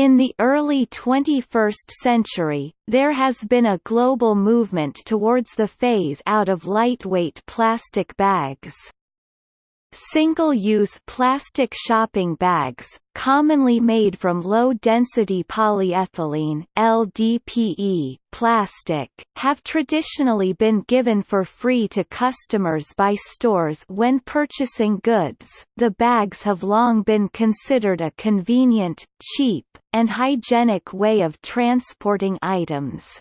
In the early 21st century, there has been a global movement towards the phase out of lightweight plastic bags. Single-use plastic shopping bags, commonly made from low-density polyethylene LDPE plastic, have traditionally been given for free to customers by stores when purchasing goods. The bags have long been considered a convenient, cheap, and hygienic way of transporting items.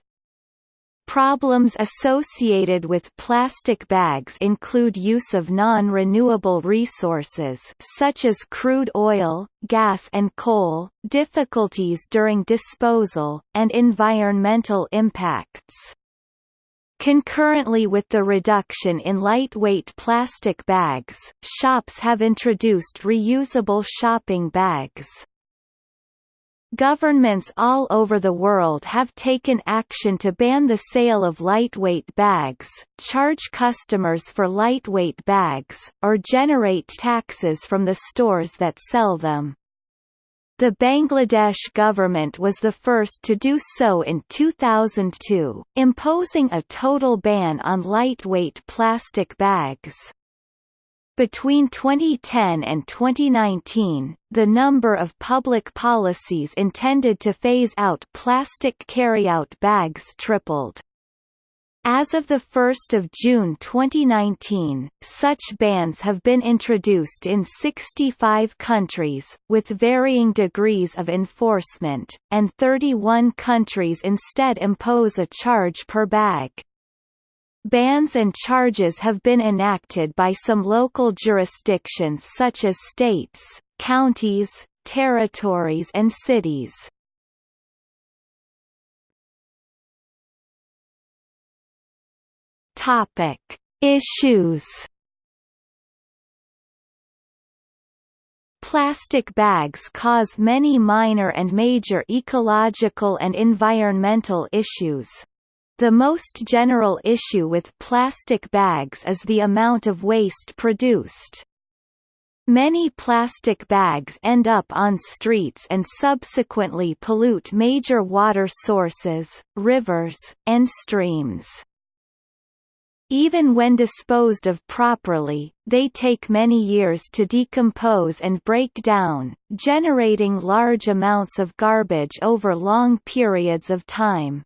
Problems associated with plastic bags include use of non-renewable resources such as crude oil, gas and coal, difficulties during disposal, and environmental impacts. Concurrently with the reduction in lightweight plastic bags, shops have introduced reusable shopping bags. Governments all over the world have taken action to ban the sale of lightweight bags, charge customers for lightweight bags, or generate taxes from the stores that sell them. The Bangladesh government was the first to do so in 2002, imposing a total ban on lightweight plastic bags. Between 2010 and 2019, the number of public policies intended to phase out plastic carryout bags tripled. As of 1 June 2019, such bans have been introduced in 65 countries, with varying degrees of enforcement, and 31 countries instead impose a charge per bag. Bans and charges have been enacted by some local jurisdictions such as states, counties, territories and cities. Topic: Issues. Plastic bags cause many minor and major ecological and environmental issues. The most general issue with plastic bags is the amount of waste produced. Many plastic bags end up on streets and subsequently pollute major water sources, rivers, and streams. Even when disposed of properly, they take many years to decompose and break down, generating large amounts of garbage over long periods of time.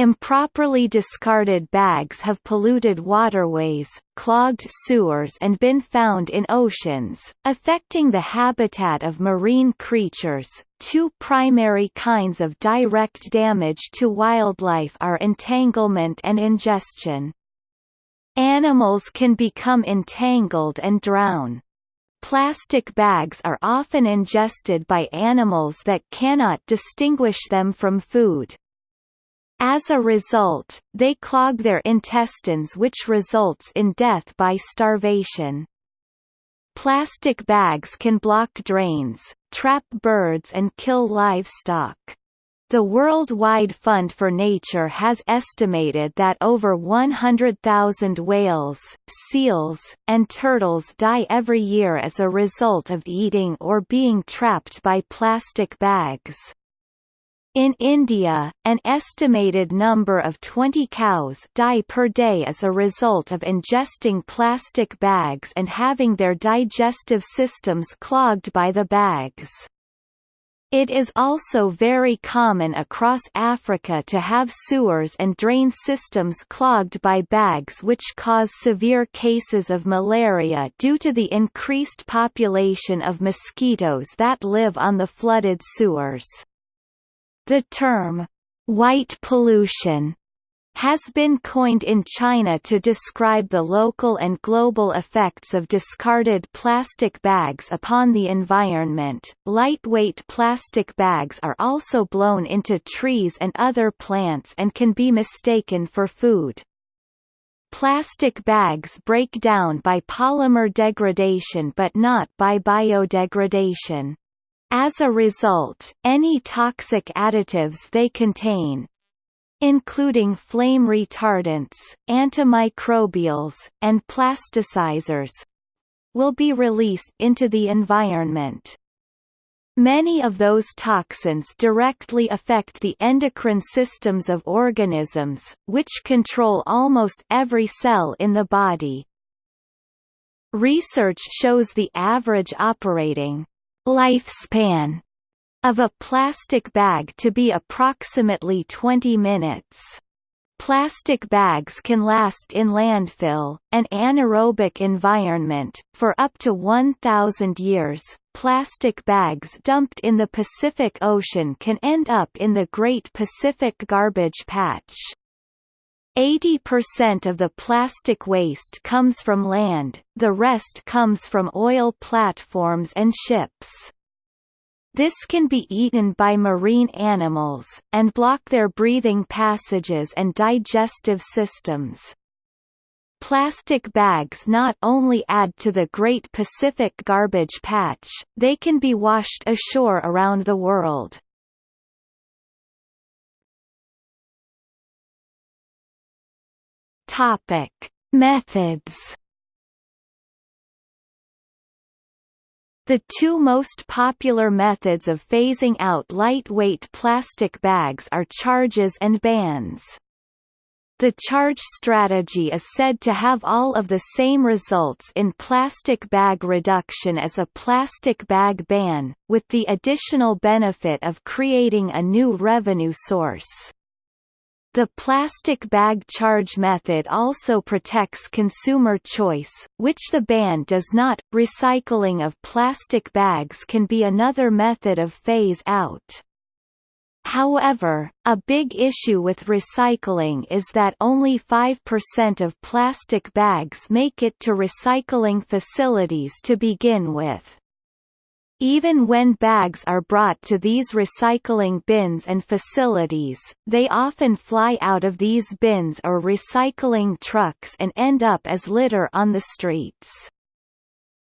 Improperly discarded bags have polluted waterways, clogged sewers and been found in oceans, affecting the habitat of marine creatures. Two primary kinds of direct damage to wildlife are entanglement and ingestion. Animals can become entangled and drown. Plastic bags are often ingested by animals that cannot distinguish them from food, as a result, they clog their intestines which results in death by starvation. Plastic bags can block drains, trap birds and kill livestock. The Worldwide Fund for Nature has estimated that over 100,000 whales, seals, and turtles die every year as a result of eating or being trapped by plastic bags. In India, an estimated number of 20 cows die per day as a result of ingesting plastic bags and having their digestive systems clogged by the bags. It is also very common across Africa to have sewers and drain systems clogged by bags which cause severe cases of malaria due to the increased population of mosquitoes that live on the flooded sewers. The term, white pollution, has been coined in China to describe the local and global effects of discarded plastic bags upon the environment. Lightweight plastic bags are also blown into trees and other plants and can be mistaken for food. Plastic bags break down by polymer degradation but not by biodegradation. As a result, any toxic additives they contain including flame retardants, antimicrobials, and plasticizers will be released into the environment. Many of those toxins directly affect the endocrine systems of organisms, which control almost every cell in the body. Research shows the average operating lifespan of a plastic bag to be approximately 20 minutes. Plastic bags can last in landfill, an anaerobic environment, for up to 1,000 years. Plastic bags dumped in the Pacific Ocean can end up in the Great Pacific Garbage Patch. 80% of the plastic waste comes from land, the rest comes from oil platforms and ships. This can be eaten by marine animals, and block their breathing passages and digestive systems. Plastic bags not only add to the Great Pacific Garbage Patch, they can be washed ashore around the world. Topic: Methods The two most popular methods of phasing out lightweight plastic bags are charges and bans. The charge strategy is said to have all of the same results in plastic bag reduction as a plastic bag ban, with the additional benefit of creating a new revenue source. The plastic bag charge method also protects consumer choice, which the ban does not. Recycling of plastic bags can be another method of phase out. However, a big issue with recycling is that only 5% of plastic bags make it to recycling facilities to begin with. Even when bags are brought to these recycling bins and facilities, they often fly out of these bins or recycling trucks and end up as litter on the streets.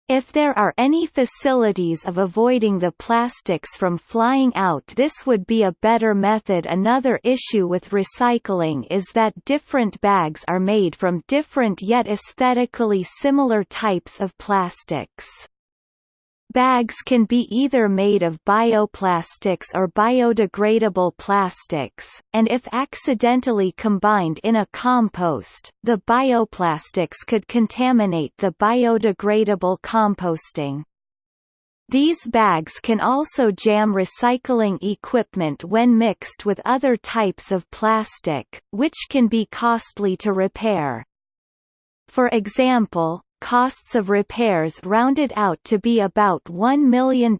If there are any facilities of avoiding the plastics from flying out this would be a better method Another issue with recycling is that different bags are made from different yet aesthetically similar types of plastics. Bags can be either made of bioplastics or biodegradable plastics, and if accidentally combined in a compost, the bioplastics could contaminate the biodegradable composting. These bags can also jam recycling equipment when mixed with other types of plastic, which can be costly to repair. For example, costs of repairs rounded out to be about $1 million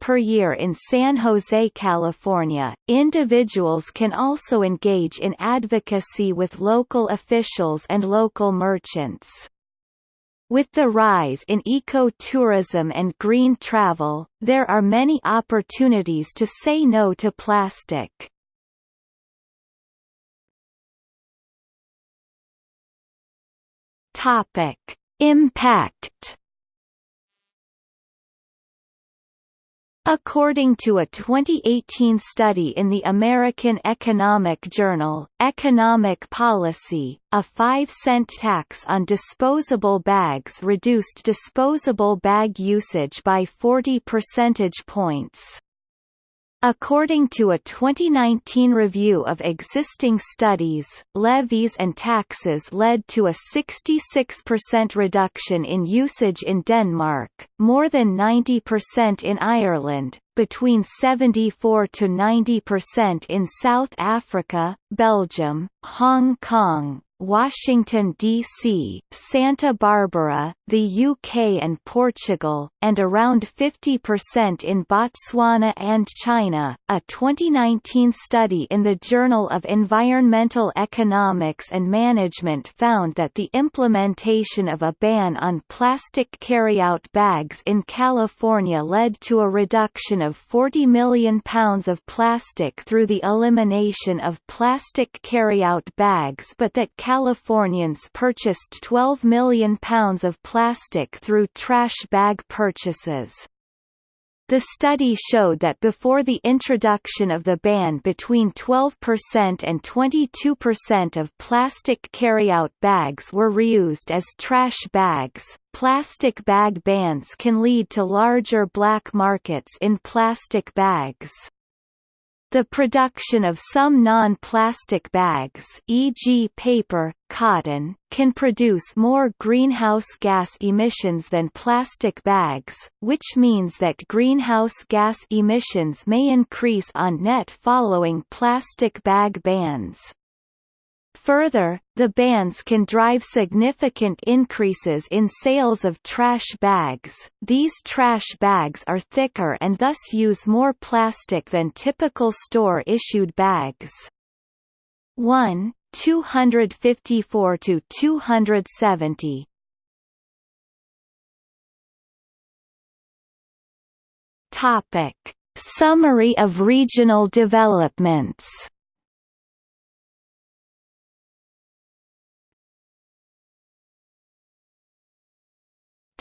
per year in San Jose, California. Individuals can also engage in advocacy with local officials and local merchants. With the rise in eco-tourism and green travel, there are many opportunities to say no to plastic. Topic Impact According to a 2018 study in the American Economic Journal, Economic Policy, a 5-cent tax on disposable bags reduced disposable bag usage by 40 percentage points. According to a 2019 review of existing studies, levies and taxes led to a 66% reduction in usage in Denmark, more than 90% in Ireland, between 74 to 90% in South Africa, Belgium, Hong Kong, Washington, D.C., Santa Barbara, the UK and Portugal, and around 50% in Botswana and China. A 2019 study in the Journal of Environmental Economics and Management found that the implementation of a ban on plastic carryout bags in California led to a reduction of 40 million pounds of plastic through the elimination of plastic carryout bags but that Californians purchased 12 million pounds of plastic through trash bag purchases. The study showed that before the introduction of the ban between 12% and 22% of plastic carryout bags were reused as trash bags, plastic bag bans can lead to larger black markets in plastic bags. The production of some non-plastic bags e.g. paper, cotton, can produce more greenhouse gas emissions than plastic bags, which means that greenhouse gas emissions may increase on net following plastic bag bans. Further, the bans can drive significant increases in sales of trash bags. These trash bags are thicker and thus use more plastic than typical store-issued bags. 1 254 to 270 Topic Summary of regional developments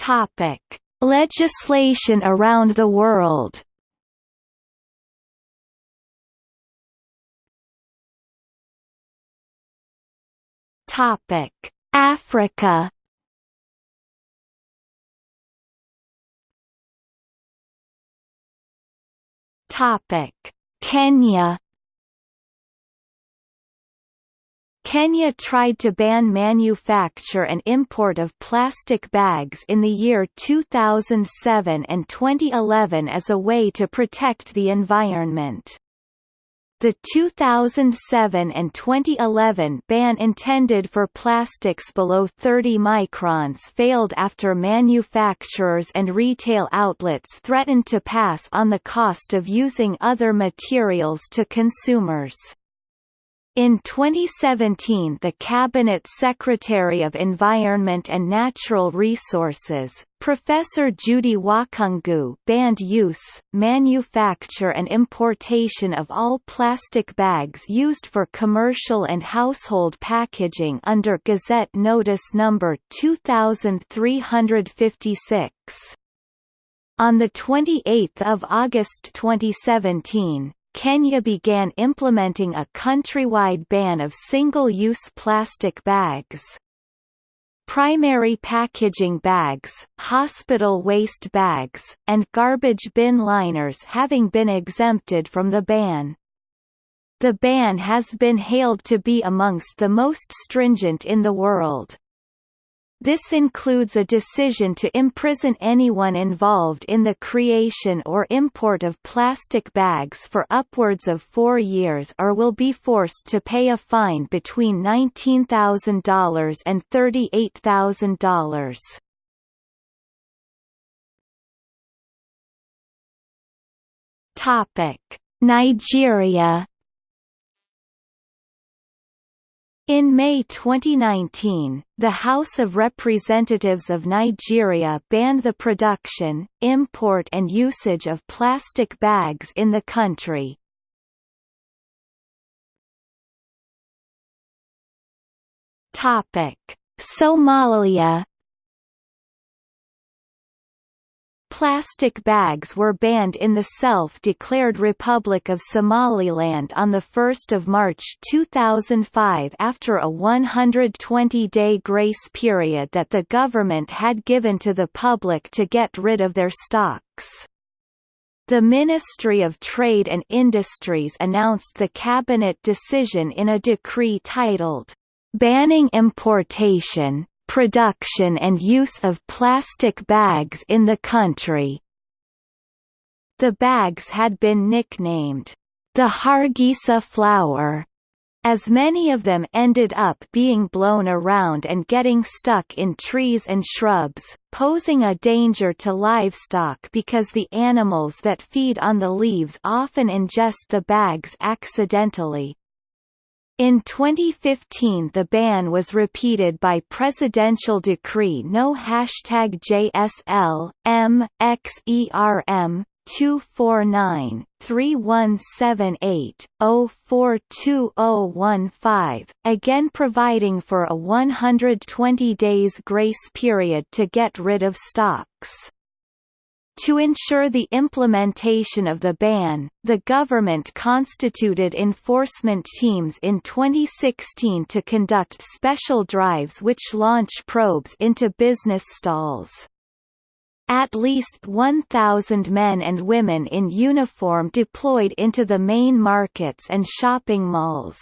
Topic: Legislation around the world. Topic: Africa. Topic: Kenya. Kenya tried to ban manufacture and import of plastic bags in the year 2007 and 2011 as a way to protect the environment. The 2007 and 2011 ban intended for plastics below 30 microns failed after manufacturers and retail outlets threatened to pass on the cost of using other materials to consumers. In 2017 the Cabinet Secretary of Environment and Natural Resources, Professor Judi Wakhungu banned use, manufacture and importation of all plastic bags used for commercial and household packaging under Gazette Notice No. 2356. On 28 August 2017, Kenya began implementing a countrywide ban of single-use plastic bags. Primary packaging bags, hospital waste bags, and garbage bin liners having been exempted from the ban. The ban has been hailed to be amongst the most stringent in the world. This includes a decision to imprison anyone involved in the creation or import of plastic bags for upwards of four years or will be forced to pay a fine between $19,000 and $38,000. Topic: Nigeria In May 2019, the House of Representatives of Nigeria banned the production, import and usage of plastic bags in the country. Somalia Plastic bags were banned in the self-declared Republic of Somaliland on 1 March 2005 after a 120-day grace period that the government had given to the public to get rid of their stocks. The Ministry of Trade and Industries announced the cabinet decision in a decree titled, "...banning importation, production and use of plastic bags in the country. The bags had been nicknamed, the Hargeisa flower, as many of them ended up being blown around and getting stuck in trees and shrubs, posing a danger to livestock because the animals that feed on the leaves often ingest the bags accidentally. In 2015 the ban was repeated by Presidential Decree No JSL, M, XERM, 249 3178 042015, again providing for a 120 days grace period to get rid of stocks. To ensure the implementation of the ban, the government constituted enforcement teams in 2016 to conduct special drives which launch probes into business stalls. At least 1,000 men and women in uniform deployed into the main markets and shopping malls.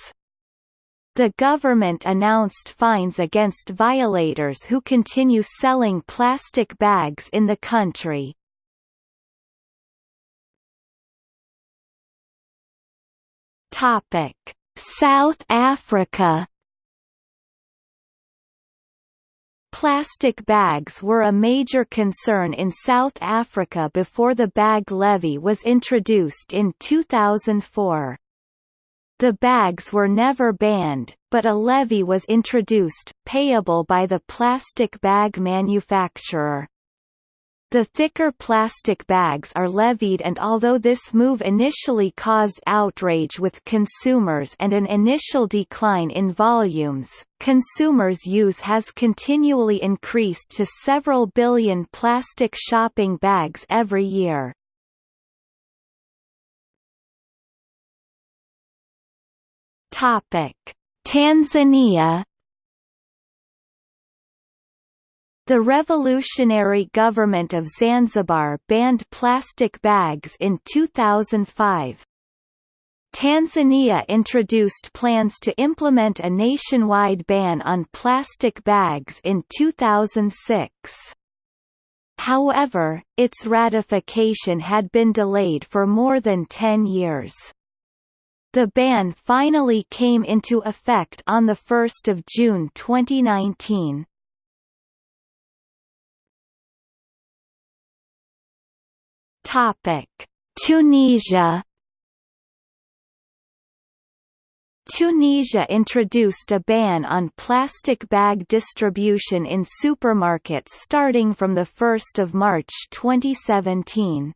The government announced fines against violators who continue selling plastic bags in the country. Topic: South Africa Plastic bags were a major concern in South Africa before the bag levy was introduced in 2004. The bags were never banned, but a levy was introduced, payable by the plastic bag manufacturer. The thicker plastic bags are levied and although this move initially caused outrage with consumers and an initial decline in volumes, consumers' use has continually increased to several billion plastic shopping bags every year. Tanzania The revolutionary government of Zanzibar banned plastic bags in 2005. Tanzania introduced plans to implement a nationwide ban on plastic bags in 2006. However, its ratification had been delayed for more than 10 years. The ban finally came into effect on 1 June 2019. Topic: Tunisia Tunisia introduced a ban on plastic bag distribution in supermarkets starting from 1 March 2017.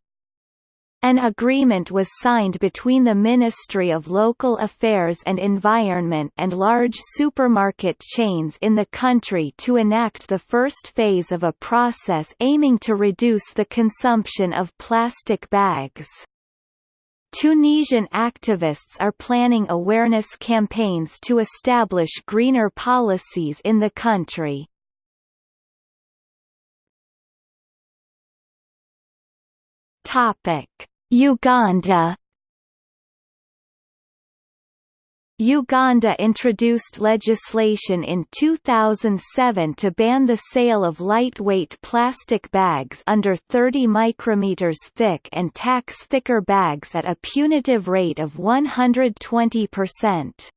An agreement was signed between the Ministry of Local Affairs and Environment and large supermarket chains in the country to enact the first phase of a process aiming to reduce the consumption of plastic bags. Tunisian activists are planning awareness campaigns to establish greener policies in the country. Topic Uganda Uganda introduced legislation in 2007 to ban the sale of lightweight plastic bags under 30 micrometers thick and tax thicker bags at a punitive rate of 120%.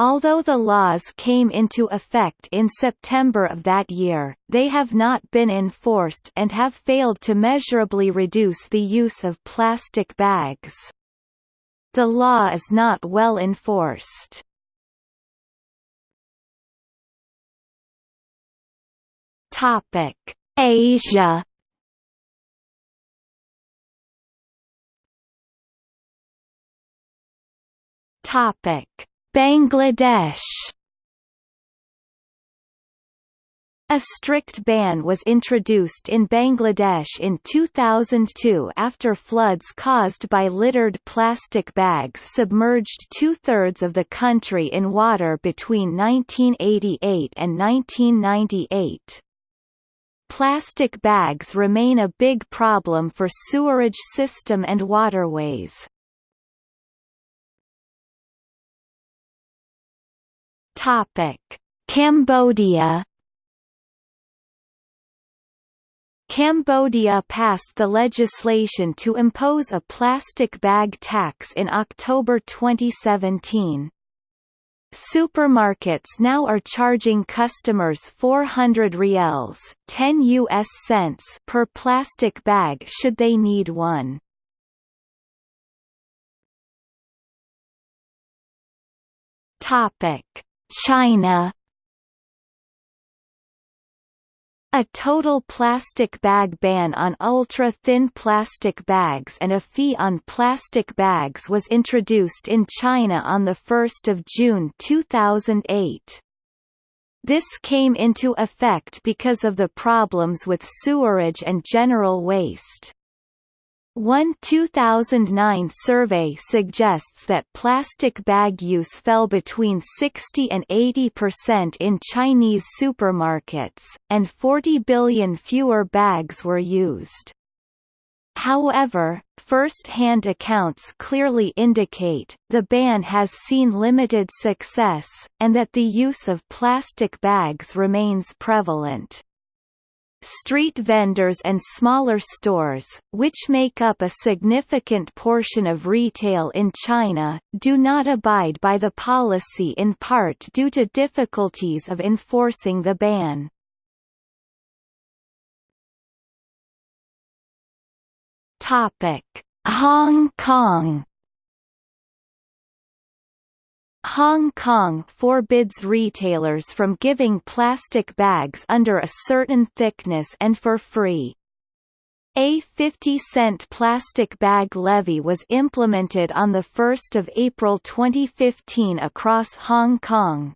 Although the laws came into effect in September of that year, they have not been enforced and have failed to measurably reduce the use of plastic bags. The law is not well enforced. Asia Topic: Bangladesh A strict ban was introduced in Bangladesh in 2002 after floods caused by littered plastic bags submerged two-thirds of the country in water between 1988 and 1998. Plastic bags remain a big problem for sewerage system and waterways. Topic: Cambodia Cambodia passed the legislation to impose a plastic bag tax in October 2017. Supermarkets now are charging customers 400 riels 10 US cents per plastic bag should they need one. Topic China A total plastic bag ban on ultra-thin plastic bags and a fee on plastic bags was introduced in China on 1 June 2008. This came into effect because of the problems with sewerage and general waste. One 2009 survey suggests that plastic bag use fell between 60 and 80 percent in Chinese supermarkets, and 40 billion fewer bags were used. However, first-hand accounts clearly indicate, the ban has seen limited success, and that the use of plastic bags remains prevalent. Street vendors and smaller stores, which make up a significant portion of retail in China, do not abide by the policy in part due to difficulties of enforcing the ban. Hong Kong. Hong Kong forbids retailers from giving plastic bags under a certain thickness and for free. A 50-cent plastic bag levy was implemented on 1 April 2015 across Hong Kong.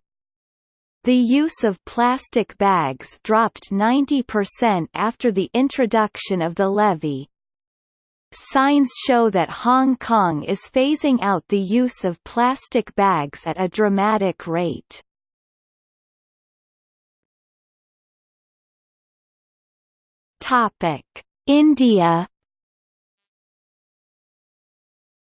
The use of plastic bags dropped 90% after the introduction of the levy. Signs show that Hong Kong is phasing out the use of plastic bags at a dramatic rate. Topic: India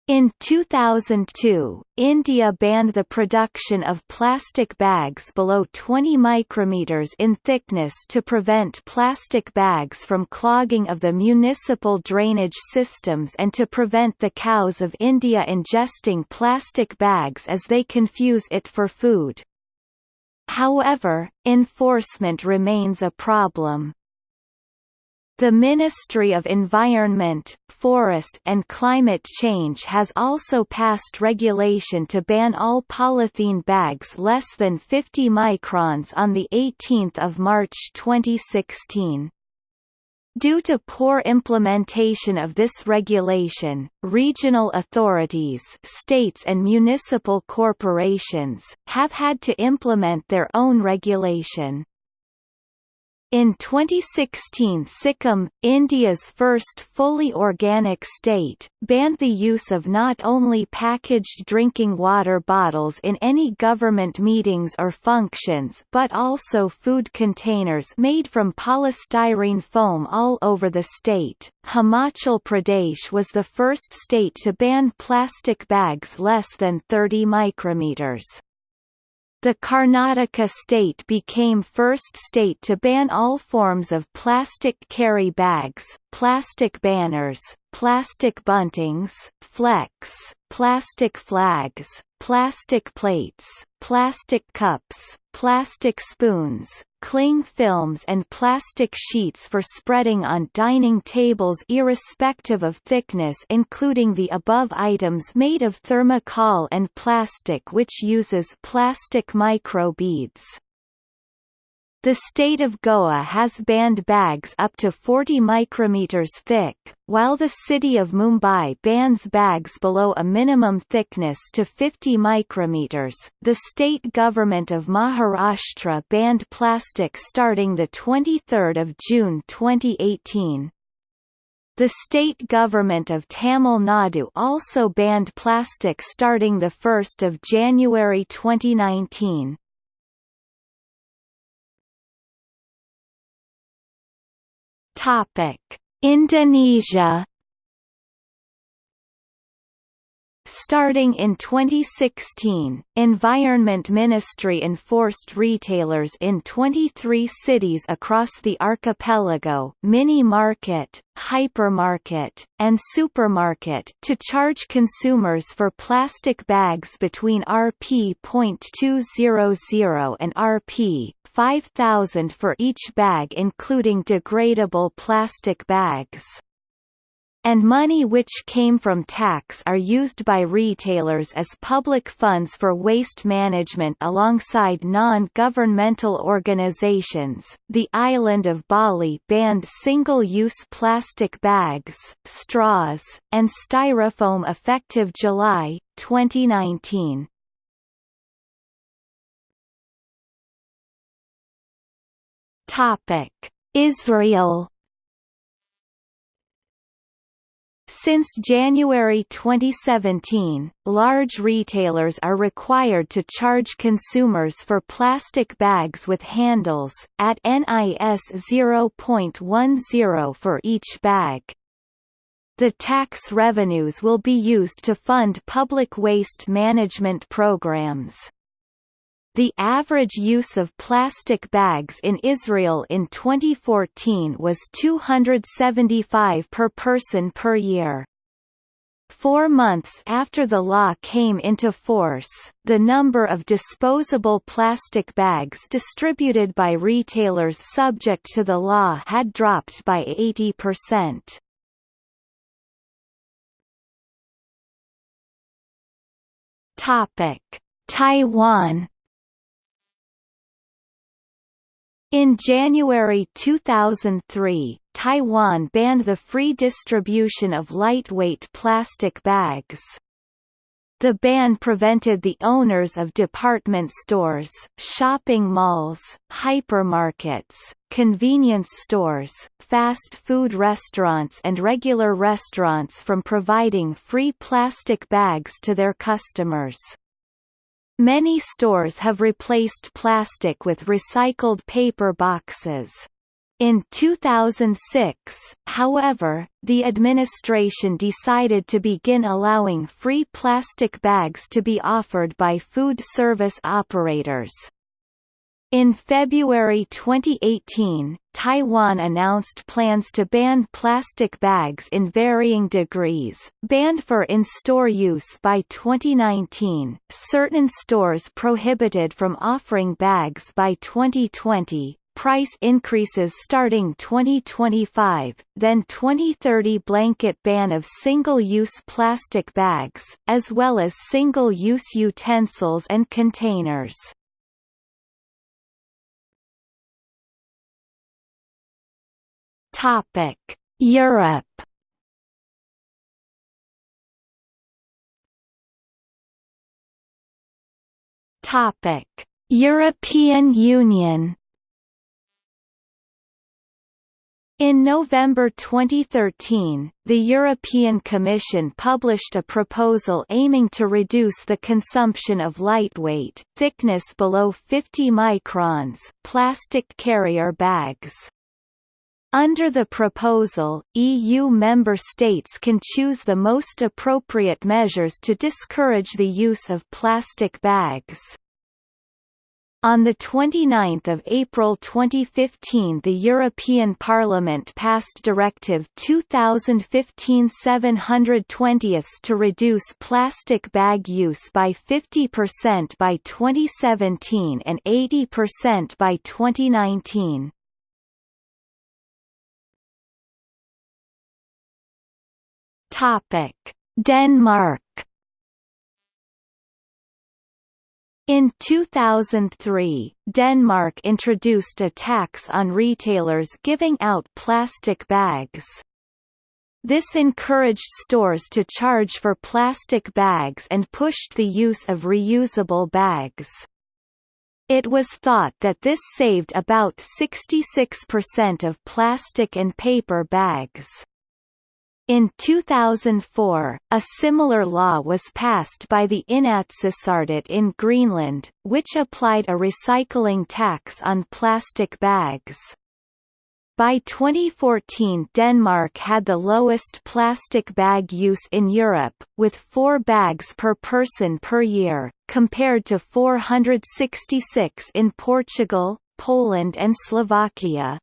In 2002, India banned the production of plastic bags below 20 micrometers in thickness to prevent plastic bags from clogging of the municipal drainage systems and to prevent the cows of India ingesting plastic bags as they confuse it for food. However, enforcement remains a problem. The Ministry of Environment, Forest and Climate Change has also passed regulation to ban all polythene bags less than 50 microns on 18 March 2016. Due to poor implementation of this regulation, regional authorities states and municipal corporations, have had to implement their own regulation. In 2016 Sikkim, India's first fully organic state, banned the use of not only packaged drinking water bottles in any government meetings or functions but also food containers made from polystyrene foam all over the state. Himachal Pradesh was the first state to ban plastic bags less than 30 micrometers. The Karnataka state became first state to ban all forms of plastic carry bags, plastic banners, plastic buntings, flex, plastic flags, plastic plates, plastic cups, plastic spoons, cling films and plastic sheets for spreading on dining tables irrespective of thickness including the above items made of thermocol and plastic which uses plastic microbeads. The state of Goa has banned bags up to 40 micrometers thick, while the city of Mumbai bans bags below a minimum thickness to 50 micrometers. The state government of Maharashtra banned plastic starting the 23rd of June 2018. The state government of Tamil Nadu also banned plastic starting the 1st of January 2019. Topic: Indonesia Starting in 2016, Environment Ministry enforced retailers in 23 cities across the archipelago mini market, hypermarket, and supermarket to charge consumers for plastic bags between Rp.200 and Rp. 5000 for each bag including degradable plastic bags and money which came from tax are used by retailers as public funds for waste management alongside non-governmental organizations. The island of Bali banned single-use plastic bags, straws, and styrofoam effective July 2019. Topic: Israel Since January 2017, large retailers are required to charge consumers for plastic bags with handles, at NIS 0.10 for each bag. The tax revenues will be used to fund public waste management programs. The average use of plastic bags in Israel in 2014 was 275 per person per year. Four months after the law came into force, the number of disposable plastic bags distributed by retailers subject to the law had dropped by 80%. Taiwan In January 2003, Taiwan banned the free distribution of lightweight plastic bags. The ban prevented the owners of department stores, shopping malls, hypermarkets, convenience stores, fast food restaurants and regular restaurants from providing free plastic bags to their customers. Many stores have replaced plastic with recycled paper boxes. In 2006, however, the administration decided to begin allowing free plastic bags to be offered by food service operators. In February 2018, Taiwan announced plans to ban plastic bags in varying degrees, banned for in-store use by 2019, certain stores prohibited from offering bags by 2020, price increases starting 2025, then 2030 blanket ban of single-use plastic bags, as well as single-use utensils and containers. Topic: Europe. Topic: European Union. In November 2013, the European Commission published a proposal aiming to reduce the consumption of lightweight, thickness below 50 microns, plastic carrier bags. Under the proposal, EU member states can choose the most appropriate measures to discourage the use of plastic bags. On 29 April 2015 the European Parliament passed Directive 2015-720 to reduce plastic bag use by 50% by 2017 and 80% by 2019. Topic: Denmark. In 2003, Denmark introduced a tax on retailers giving out plastic bags. This encouraged stores to charge for plastic bags and pushed the use of reusable bags. It was thought that this saved about 66% of plastic and paper bags. In 2004, a similar law was passed by the Inatsisartut in Greenland, which applied a recycling tax on plastic bags. By 2014 Denmark had the lowest plastic bag use in Europe, with four bags per person per year, compared to 466 in Portugal, Poland and Slovakia.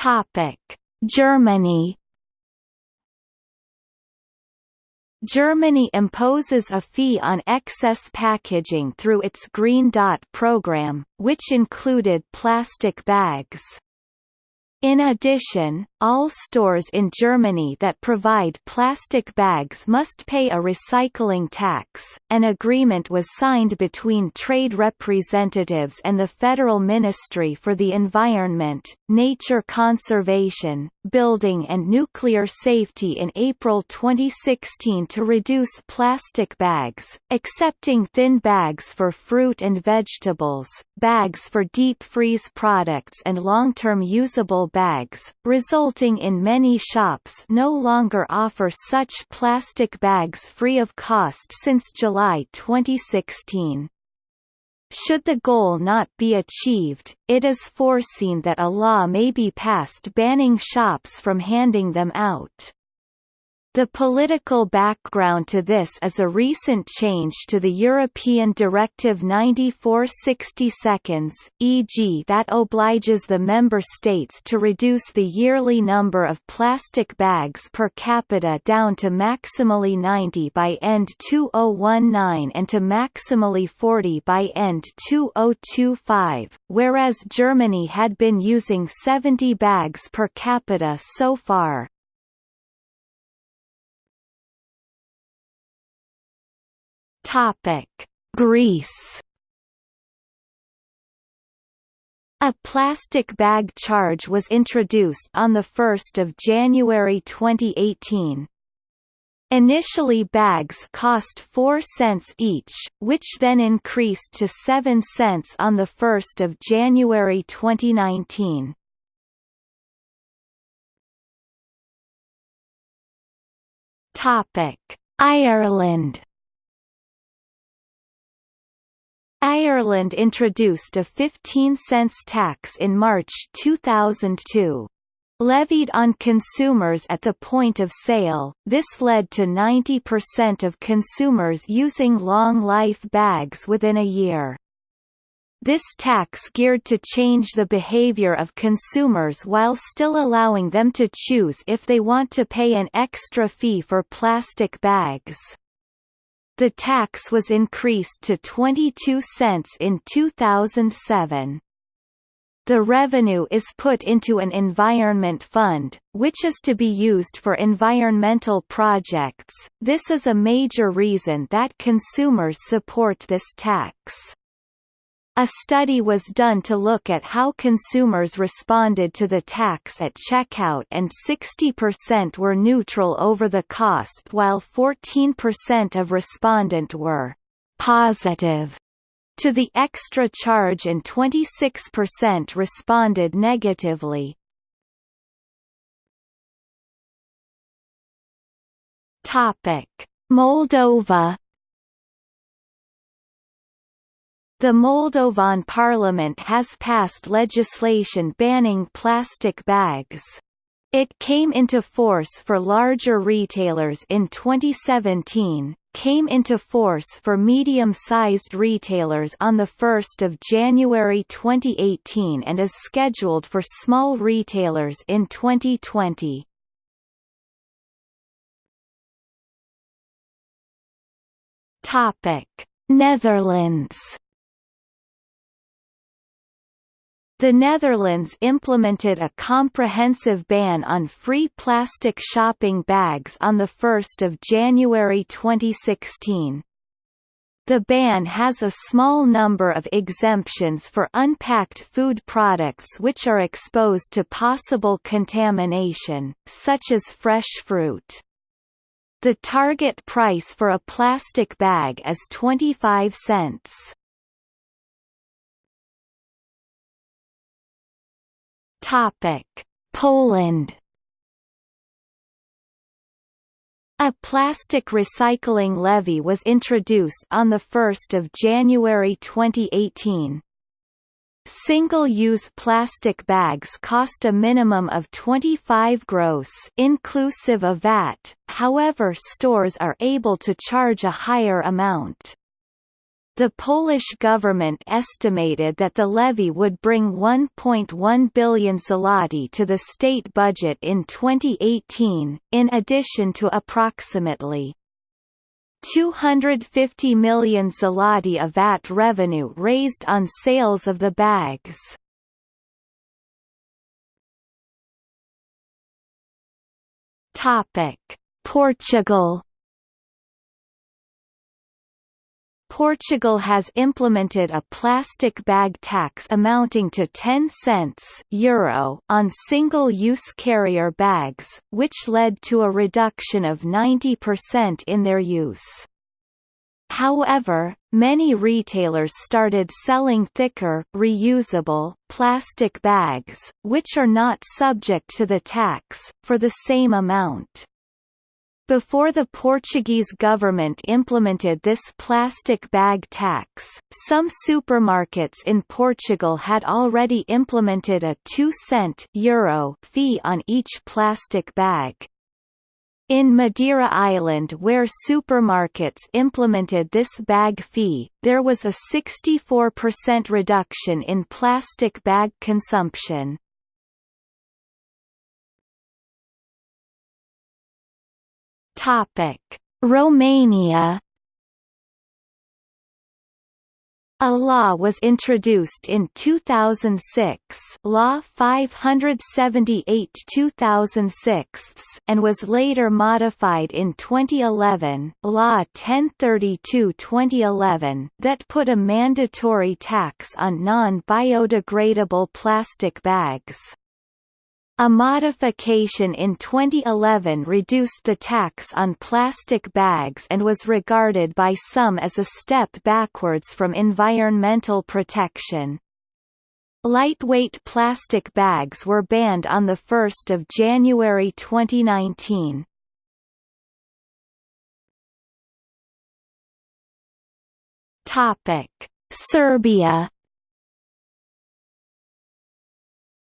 Topic: Germany. Germany imposes a fee on excess packaging through its Green Dot program, which included plastic bags. In addition, all stores in Germany that provide plastic bags must pay a recycling tax. An agreement was signed between trade representatives and the Federal Ministry for the Environment, Nature Conservation, Building and Nuclear Safety in April 2016 to reduce plastic bags, accepting thin bags for fruit and vegetables, bags for deep freeze products and long-term usable bags, resulting in many shops no longer offer such plastic bags free of cost since July 2016. Should the goal not be achieved, it is foreseen that a law may be passed banning shops from handing them out. The political background to this is a recent change to the European Directive 94/60 seconds, e.g. that obliges the member states to reduce the yearly number of plastic bags per capita down to maximally 90 by end 2019 and to maximally 40 by end 2025, whereas Germany had been using 70 bags per capita so far. Topic: Greece. A plastic bag charge was introduced on 1 January 2018. Initially bags cost 4 cents each, which then increased to 7 cents on 1 January 2019. Ireland Ireland introduced a 15 cents tax in March 2002. Levied on consumers at the point of sale, this led to 90% of consumers using long-life bags within a year. This tax geared to change the behavior of consumers while still allowing them to choose if they want to pay an extra fee for plastic bags. The tax was increased to 22 cents in 2007. The revenue is put into an environment fund, which is to be used for environmental projects. This is a major reason that consumers support this tax. A study was done to look at how consumers responded to the tax at checkout and 60% were neutral over the cost while 14% of respondent were «positive» to the extra charge and 26% responded negatively. Moldova The Moldovan parliament has passed legislation banning plastic bags. It came into force for larger retailers in 2017, came into force for medium-sized retailers on 1 January 2018 and is scheduled for small retailers in 2020. Netherlands The Netherlands implemented a comprehensive ban on free plastic shopping bags on 1 January 2016. The ban has a small number of exemptions for unpacked food products which are exposed to possible contamination, such as fresh fruit. The target price for a plastic bag is 25 cents. Topic: Poland. A plastic recycling levy was introduced on 1 January 2018. Single-use plastic bags cost a minimum of 25 groszy inclusive of VAT, however stores are able to charge a higher amount. The Polish government estimated that the levy would bring 1.1 billion zloty to the state budget in 2018, in addition to approximately 250 million zloty of VAT revenue raised on sales of the bags. Topic: Portugal Portugal has implemented a plastic bag tax amounting to 10 cents Euro on single-use carrier bags, which led to a reduction of 90% in their use. However, many retailers started selling thicker, reusable, plastic bags, which are not subject to the tax, for the same amount. Before the Portuguese government implemented this plastic bag tax, some supermarkets in Portugal had already implemented a 2 cent Euro fee on each plastic bag. In Madeira Island where supermarkets implemented this bag fee, there was a 64% reduction in plastic bag consumption. Topic: Romania A law was introduced in 2006 Law 578-2006 and was later modified in 2011 Law 1032-2011 that put a mandatory tax on non-biodegradable plastic bags. A modification in 2011 reduced the tax on plastic bags and was regarded by some as a step backwards from environmental protection. Lightweight plastic bags were banned on 1 January 2019. Serbia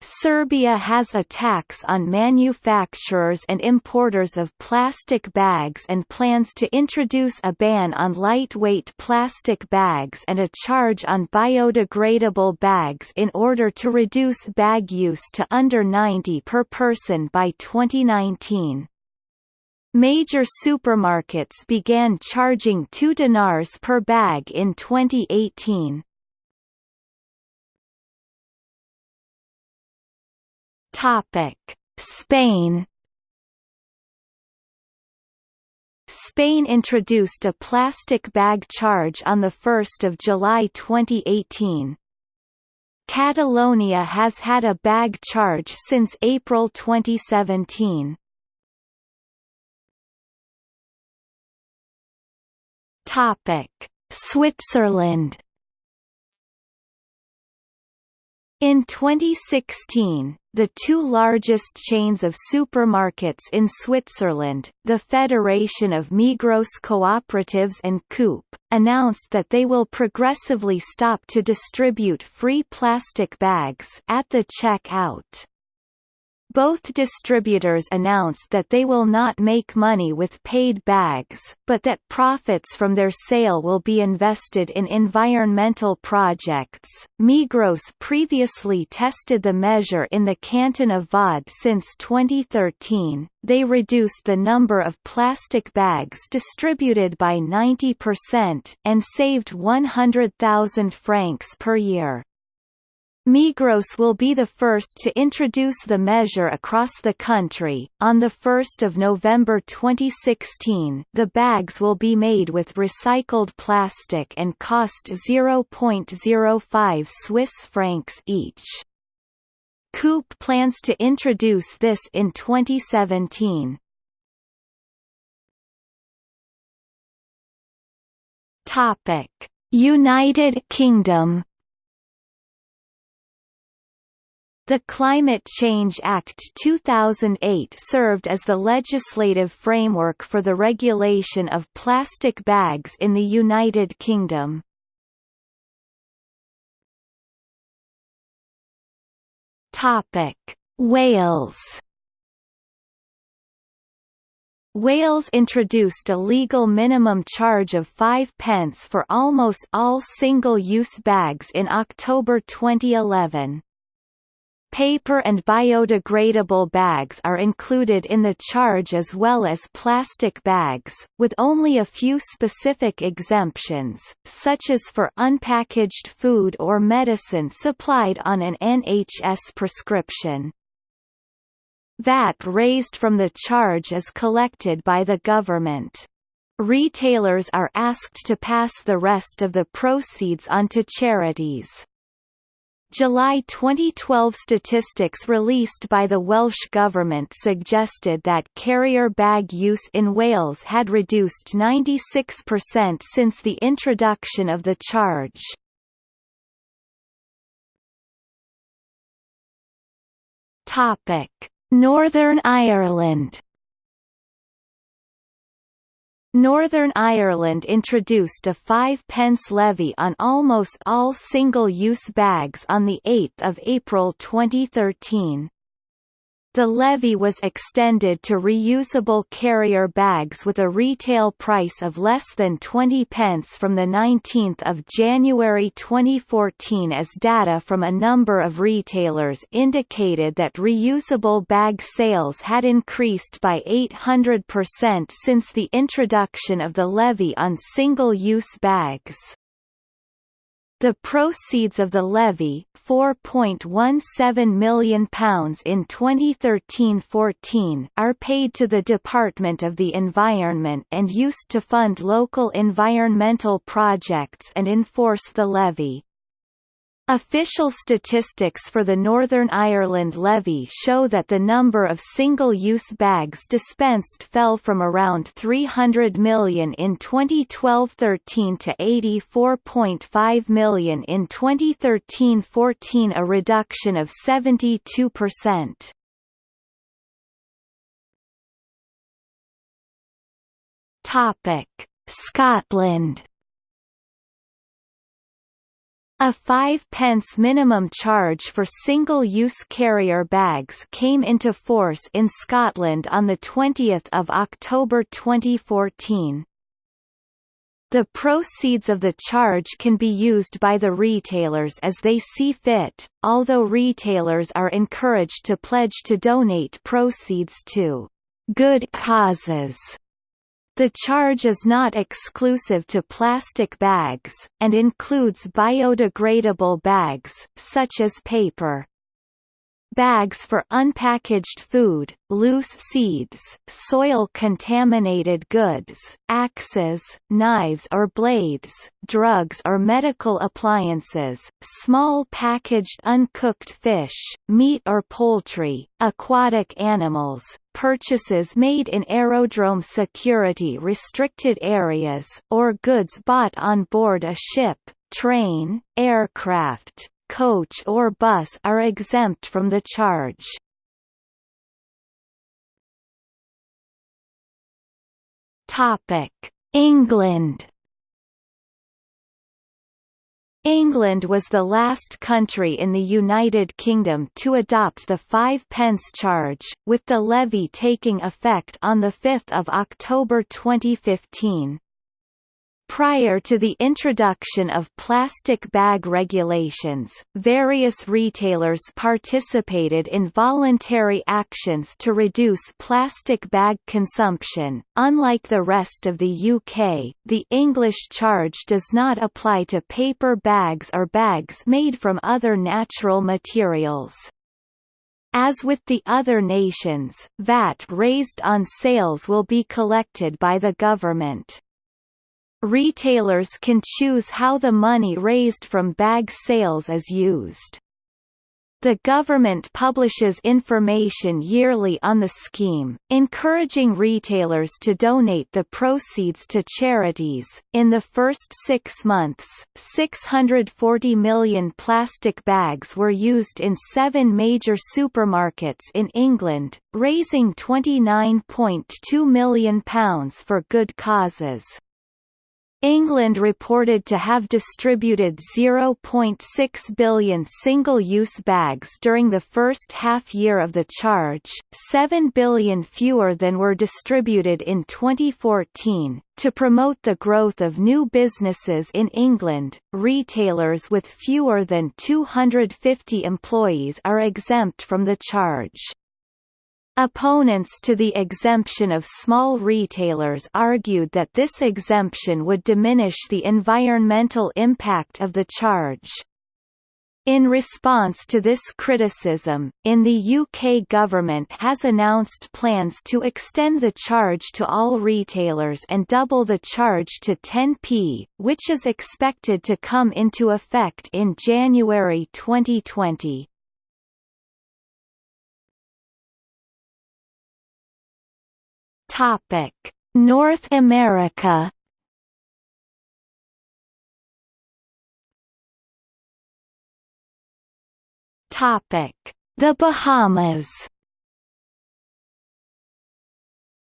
Serbia has a tax on manufacturers and importers of plastic bags and plans to introduce a ban on lightweight plastic bags and a charge on biodegradable bags in order to reduce bag use to under 90 per person by 2019. Major supermarkets began charging 2 dinars per bag in 2018. Topic: Spain Spain introduced a plastic bag charge on 1 July 2018. Catalonia has had a bag charge since April 2017. Switzerland In 2016, the two largest chains of supermarkets in Switzerland, the Federation of Migros Cooperatives and Coop, announced that they will progressively stop to distribute free plastic bags at the checkout. Both distributors announced that they will not make money with paid bags, but that profits from their sale will be invested in environmental projects. Migros previously tested the measure in the canton of Vaud since 2013. They reduced the number of plastic bags distributed by 90% and saved 100,000 francs per year. Migros will be the first to introduce the measure across the country. On the 1st of November 2016, the bags will be made with recycled plastic and cost 0.05 Swiss francs each. Coop plans to introduce this in 2017. Topic: United Kingdom The Climate Change Act 2008 served as the legislative framework for the regulation of plastic bags in the United Kingdom. Topic: Wales Wales introduced a legal minimum charge of 5 pence for almost all single-use bags in October 2011. Paper and biodegradable bags are included in the charge as well as plastic bags, with only a few specific exemptions, such as for unpackaged food or medicine supplied on an NHS prescription. VAT raised from the charge is collected by the government. Retailers are asked to pass the rest of the proceeds on to charities. July 2012 statistics released by the Welsh Government suggested that carrier bag use in Wales had reduced 96% since the introduction of the charge. Northern Ireland Northern Ireland introduced a 5 pence levy on almost all single-use bags on 8 April 2013. The levy was extended to reusable carrier bags with a retail price of less than 20 pence from 19 January 2014 as data from a number of retailers indicated that reusable bag sales had increased by 800% since the introduction of the levy on single-use bags. The proceeds of the levy, £4.17 million in 2013–14, are paid to the Department of the Environment and used to fund local environmental projects and enforce the levy. Official statistics for the Northern Ireland levy show that the number of single-use bags dispensed fell from around 300 million in 2012-13 to 84.5 million in 2013-14 a reduction of 72%. Scotland a 5 pence minimum charge for single-use carrier bags came into force in Scotland on 20 October 2014. The proceeds of the charge can be used by the retailers as they see fit, although retailers are encouraged to pledge to donate proceeds to good causes the charge is not exclusive to plastic bags, and includes biodegradable bags, such as paper. Bags for unpackaged food, loose seeds, soil-contaminated goods, axes, knives or blades, drugs or medical appliances, small packaged uncooked fish, meat or poultry, aquatic animals, purchases made in aerodrome security restricted areas, or goods bought on board a ship, train, aircraft, coach or bus are exempt from the charge. England England was the last country in the United Kingdom to adopt the 5 pence charge, with the levy taking effect on 5 October 2015. Prior to the introduction of plastic bag regulations, various retailers participated in voluntary actions to reduce plastic bag consumption. Unlike the rest of the UK, the English charge does not apply to paper bags or bags made from other natural materials. As with the other nations, VAT raised on sales will be collected by the government. Retailers can choose how the money raised from bag sales is used. The government publishes information yearly on the scheme, encouraging retailers to donate the proceeds to charities. In the first six months, 640 million plastic bags were used in seven major supermarkets in England, raising £29.2 million for good causes. England reported to have distributed 0.6 billion single-use bags during the first half-year of the charge, 7 billion fewer than were distributed in 2014. To promote the growth of new businesses in England, retailers with fewer than 250 employees are exempt from the charge. Opponents to the exemption of small retailers argued that this exemption would diminish the environmental impact of the charge. In response to this criticism, in the UK government has announced plans to extend the charge to all retailers and double the charge to 10p, which is expected to come into effect in January 2020. Topic: North America. Topic: The Bahamas.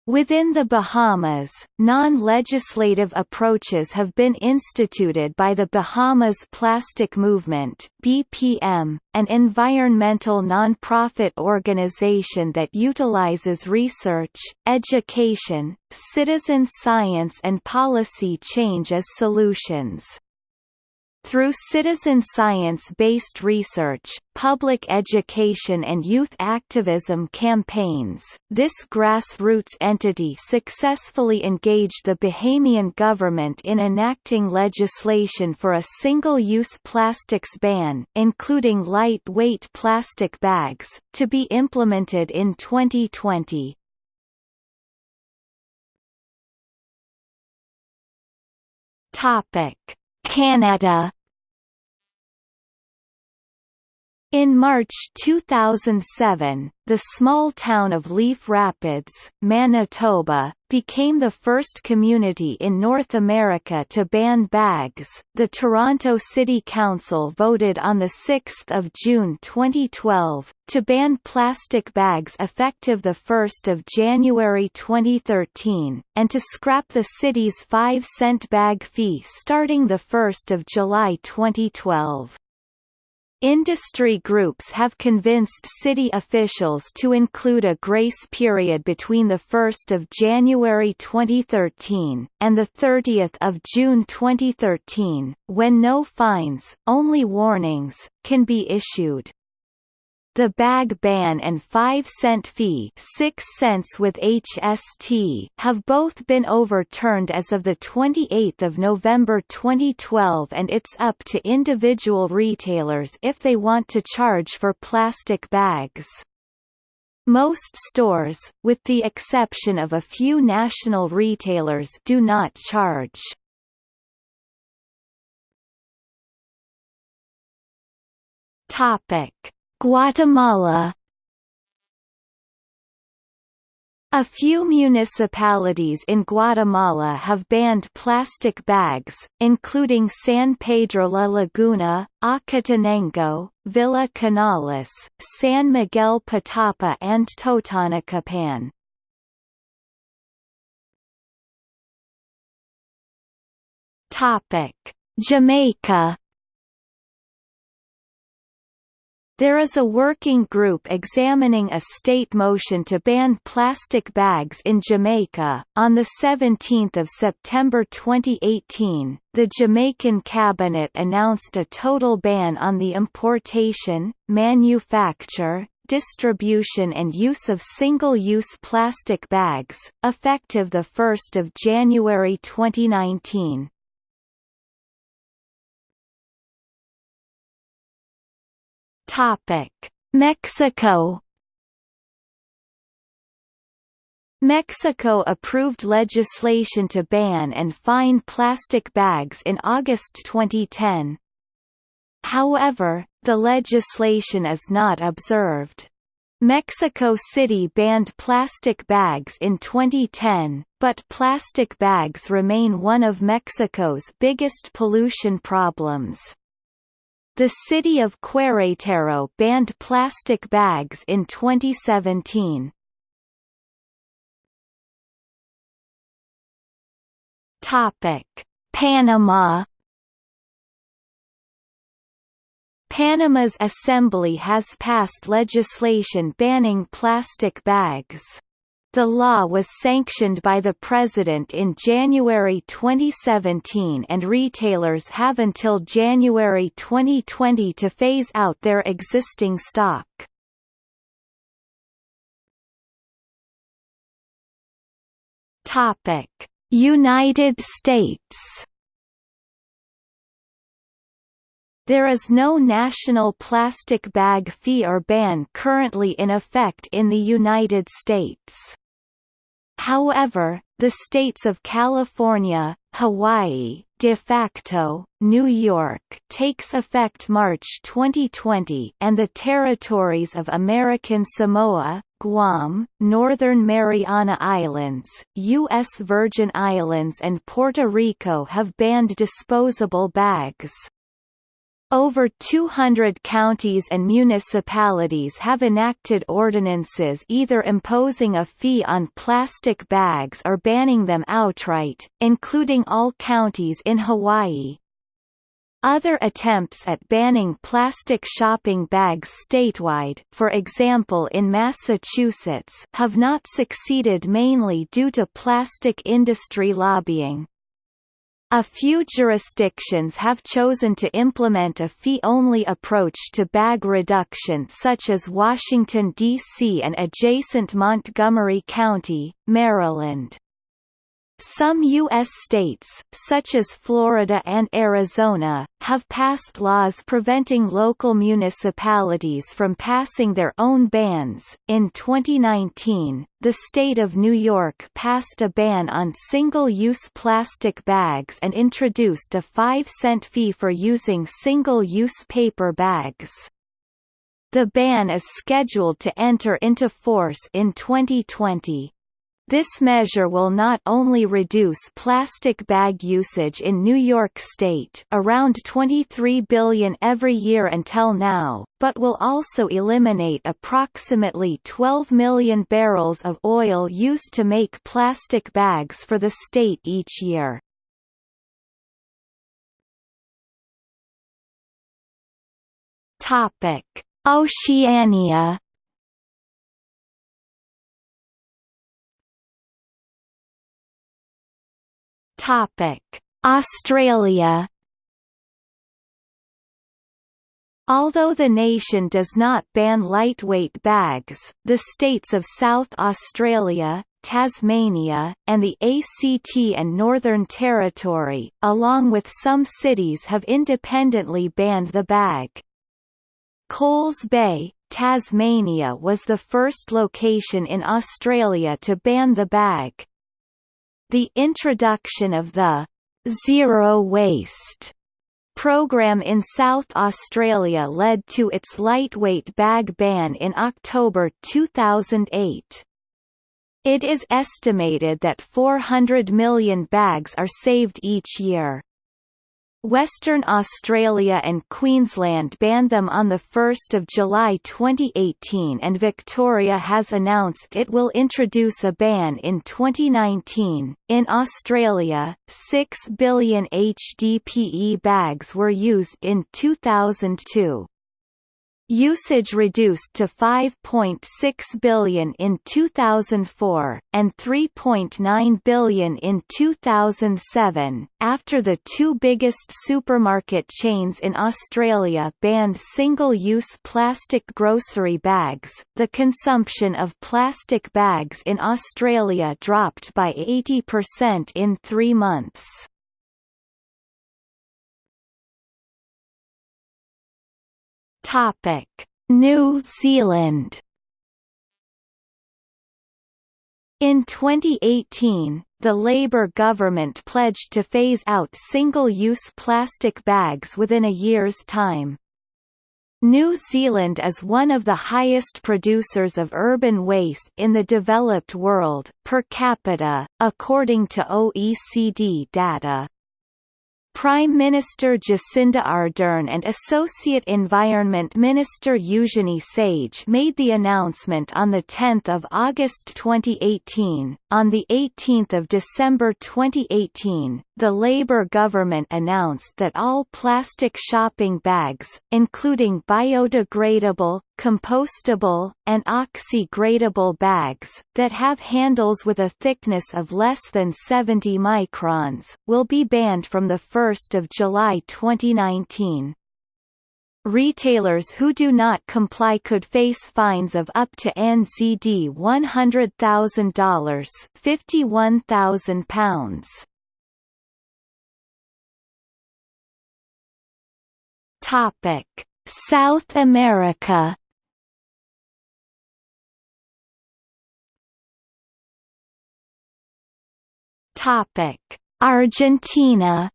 Within the Bahamas, non-legislative approaches have been instituted by the Bahamas Plastic Movement (BPM), an environmental non-profit organization that utilizes research, education, citizen science and policy change as solutions. Through citizen science-based research, public education and youth activism campaigns, this grassroots entity successfully engaged the Bahamian government in enacting legislation for a single-use plastics ban, including light-weight plastic bags, to be implemented in 2020. Topic Canada In March 2007, the small town of Leaf Rapids, Manitoba, became the first community in North America to ban bags. The Toronto City Council voted on the 6th of June 2012 to ban plastic bags effective the 1st of January 2013 and to scrap the city's 5 cent bag fee starting the 1st of July 2012. Industry groups have convinced city officials to include a grace period between 1 January 2013, and 30 June 2013, when no fines, only warnings, can be issued. The bag ban and 5 cent fee 6 cents with HST have both been overturned as of 28 November 2012 and it's up to individual retailers if they want to charge for plastic bags. Most stores, with the exception of a few national retailers do not charge. Topic Guatemala. A few municipalities in Guatemala have banned plastic bags, including San Pedro La Laguna, Acatenango, Villa Canales, San Miguel Petapa and Totonicapán. Jamaica There is a working group examining a state motion to ban plastic bags in Jamaica. On the 17th of September 2018, the Jamaican cabinet announced a total ban on the importation, manufacture, distribution and use of single-use plastic bags, effective the 1st of January 2019. Topic: Mexico Mexico approved legislation to ban and fine plastic bags in August 2010. However, the legislation is not observed. Mexico City banned plastic bags in 2010, but plastic bags remain one of Mexico's biggest pollution problems. The city of Querétaro banned plastic bags in 2017. Topic: Panama Panama's assembly has passed legislation banning plastic bags. The law was sanctioned by the President in January 2017 and retailers have until January 2020 to phase out their existing stock. United States There is no national plastic bag fee or ban currently in effect in the United States. However, the states of California, Hawaii, de facto, New York takes effect March 2020 and the territories of American Samoa, Guam, Northern Mariana Islands, U.S. Virgin Islands and Puerto Rico have banned disposable bags. Over 200 counties and municipalities have enacted ordinances either imposing a fee on plastic bags or banning them outright, including all counties in Hawaii. Other attempts at banning plastic shopping bags statewide for example in Massachusetts have not succeeded mainly due to plastic industry lobbying. A few jurisdictions have chosen to implement a fee-only approach to bag reduction such as Washington, D.C. and adjacent Montgomery County, Maryland. Some U.S. states, such as Florida and Arizona, have passed laws preventing local municipalities from passing their own bans. In 2019, the state of New York passed a ban on single use plastic bags and introduced a 5 cent fee for using single use paper bags. The ban is scheduled to enter into force in 2020. This measure will not only reduce plastic bag usage in New York State around 23 billion every year until now, but will also eliminate approximately 12 million barrels of oil used to make plastic bags for the state each year. Oceania Australia. Although the nation does not ban lightweight bags, the states of South Australia, Tasmania, and the ACT and Northern Territory, along with some cities have independently banned the bag. Coles Bay, Tasmania was the first location in Australia to ban the bag. The introduction of the Zero Waste program in South Australia led to its lightweight bag ban in October 2008. It is estimated that 400 million bags are saved each year. Western Australia and Queensland banned them on 1 July 2018 and Victoria has announced it will introduce a ban in 2019. In Australia, 6 billion HDPE bags were used in 2002. Usage reduced to 5.6 billion in 2004, and 3.9 billion in 2007, after the two biggest supermarket chains in Australia banned single-use plastic grocery bags. The consumption of plastic bags in Australia dropped by 80% in three months. Topic: New Zealand. In 2018, the Labour government pledged to phase out single-use plastic bags within a year's time. New Zealand is one of the highest producers of urban waste in the developed world, per capita, according to OECD data. Prime Minister Jacinda Ardern and Associate Environment Minister Eugenie Sage made the announcement on 10 August 2018. On 18 December 2018, the Labour government announced that all plastic shopping bags, including biodegradable, compostable, and oxy-gradable bags, that have handles with a thickness of less than 70 microns, will be banned from 1 July 2019. Retailers who do not comply could face fines of up to NZD $100,000 £51,000. Topic: South America. Topic: Argentina.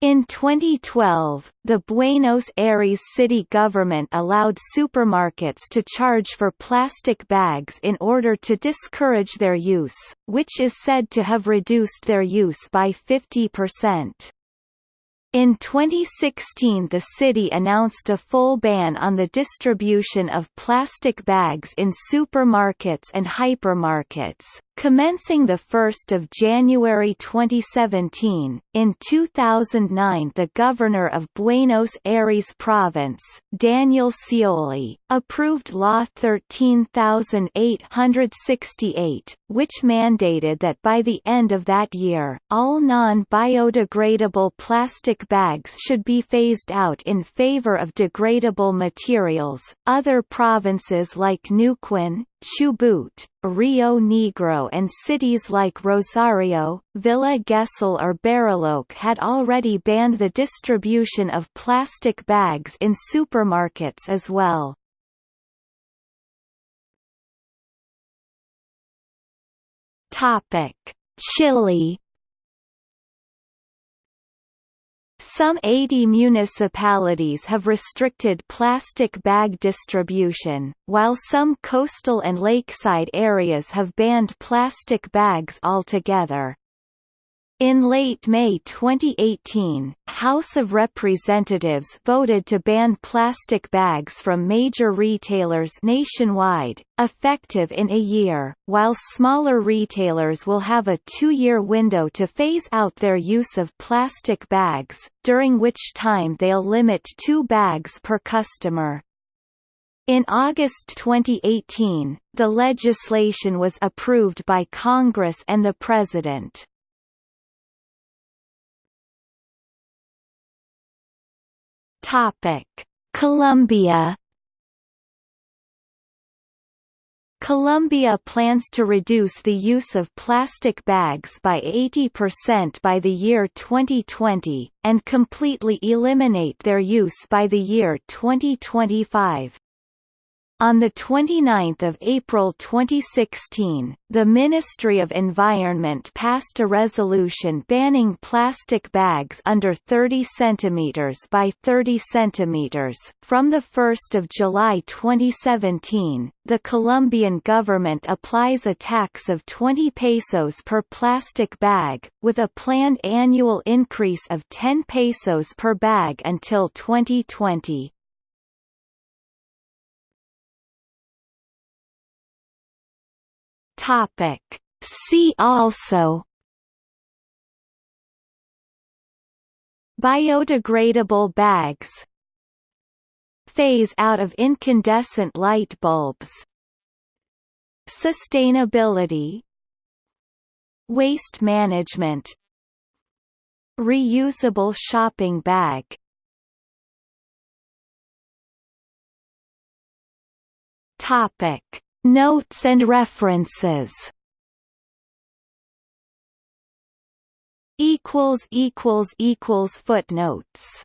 In 2012, the Buenos Aires city government allowed supermarkets to charge for plastic bags in order to discourage their use, which is said to have reduced their use by 50%. In 2016 the city announced a full ban on the distribution of plastic bags in supermarkets and hypermarkets, commencing 1 January 2017. In 2009 the governor of Buenos Aires province, Daniel Scioli, approved Law 13868, which mandated that by the end of that year, all non-biodegradable plastic bags should be phased out in favor of degradable materials. Other provinces like Neuquén, Chubut, Rio Negro and cities like Rosario, Villa Gesell or Bariloche had already banned the distribution of plastic bags in supermarkets as well. Chile Some 80 municipalities have restricted plastic bag distribution, while some coastal and lakeside areas have banned plastic bags altogether. In late May 2018, House of Representatives voted to ban plastic bags from major retailers nationwide, effective in a year, while smaller retailers will have a two-year window to phase out their use of plastic bags, during which time they'll limit two bags per customer. In August 2018, the legislation was approved by Congress and the President. Topic: Colombia. Colombia plans to reduce the use of plastic bags by 80% by the year 2020, and completely eliminate their use by the year 2025. On 29 April 2016, the Ministry of Environment passed a resolution banning plastic bags under 30 cm by 30 cm. From 1 July 2017, the Colombian government applies a tax of 20 pesos per plastic bag, with a planned annual increase of 10 pesos per bag until 2020. Topic. See also Biodegradable bags Phase out of incandescent light bulbs Sustainability Waste management Reusable shopping bag Topic Notes and references. Equals equals equals footnotes